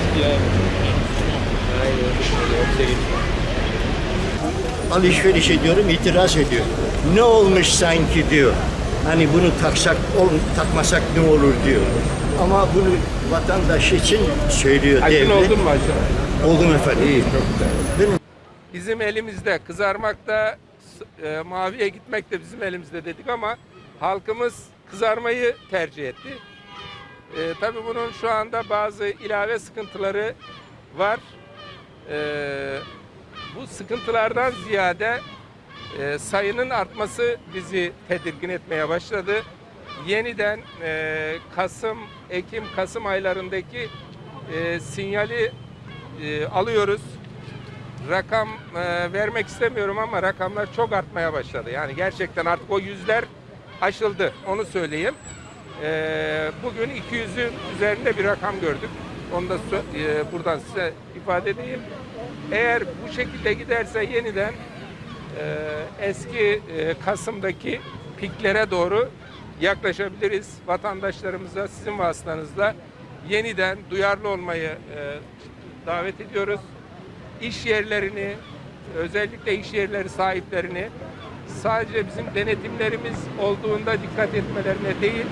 eski yani. Alışveriş ediyorum, itiraz ediyor. Ne olmuş sanki diyor. Hani bunu taksak, ol, takmasak ne olur diyor. Ama bunu vatandaş için söylüyor Aydın devlet. oldun mu aşağı? Oldum efendim. İyi, çok güzel. Benim... Bizim elimizde kızarmakta, e, maviye gitmek de bizim elimizde dedik ama halkımız kızarmayı tercih etti. E, tabii bunun şu anda bazı ilave sıkıntıları var. E, bu sıkıntılardan ziyade e, sayının artması bizi tedirgin etmeye başladı. Yeniden e, Kasım, Ekim, Kasım aylarındaki e, sinyali e, alıyoruz rakam e, vermek istemiyorum ama rakamlar çok artmaya başladı. Yani gerçekten artık o yüzler aşıldı. Onu söyleyeyim. E, bugün 200'ün üzerinde bir rakam gördük. Onu da e, buradan size ifade edeyim. Eğer bu şekilde giderse yeniden e, eski e, Kasım'daki piklere doğru yaklaşabiliriz. Vatandaşlarımıza sizin vasıtanızla yeniden duyarlı olmayı e, davet ediyoruz iş yerlerini, özellikle iş yerleri sahiplerini sadece bizim denetimlerimiz olduğunda dikkat etmelerine değil,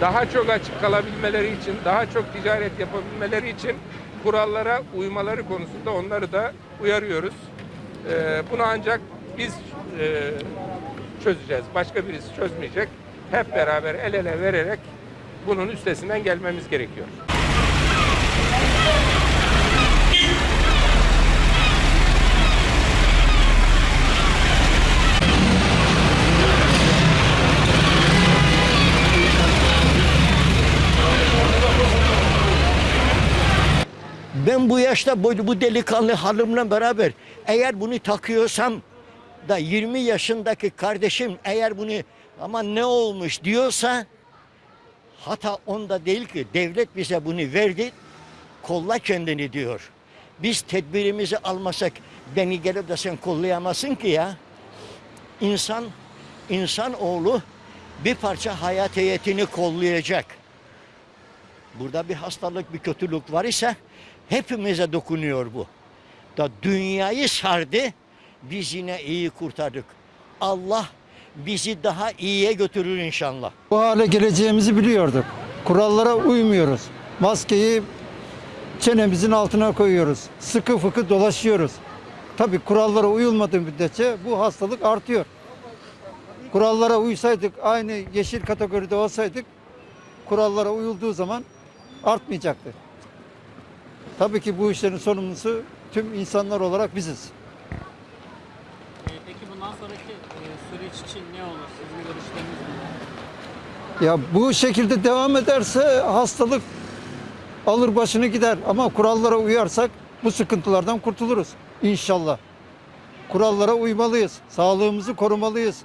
daha çok açık kalabilmeleri için, daha çok ticaret yapabilmeleri için kurallara uymaları konusunda onları da uyarıyoruz. Ee, bunu ancak biz e, çözeceğiz. Başka birisi çözmeyecek. Hep beraber el ele vererek bunun üstesinden gelmemiz gerekiyor. Ben bu yaşta bu, delikanlı halimle beraber eğer bunu takıyorsam da 20 yaşındaki kardeşim eğer bunu ama ne olmuş diyorsa hata onda değil ki devlet bize bunu verdi kolla kendini diyor. Biz tedbirimizi almasak beni gelip de sen kollayamazsın ki ya. İnsan, insan oğlu bir parça hayat heyetini kollayacak burada bir hastalık, bir kötülük var ise hepimize dokunuyor bu. Da dünyayı sardı, biz yine iyi kurtardık. Allah bizi daha iyiye götürür inşallah. Bu hale geleceğimizi biliyorduk. Kurallara uymuyoruz. Maskeyi çenemizin altına koyuyoruz. Sıkı fıkı dolaşıyoruz. Tabii kurallara uyulmadığı müddetçe bu hastalık artıyor. Kurallara uysaydık, aynı yeşil kategoride olsaydık, kurallara uyulduğu zaman artmayacaktı. Tabii ki bu işlerin sorumlusu tüm insanlar olarak biziz. Ee, Peki bundan sonraki e, süreç için ne olur? Sizin görüşleriniz neler? Ya bu şekilde devam ederse hastalık alır başını gider ama kurallara uyarsak bu sıkıntılardan kurtuluruz inşallah. Kurallara uymalıyız. Sağlığımızı korumalıyız.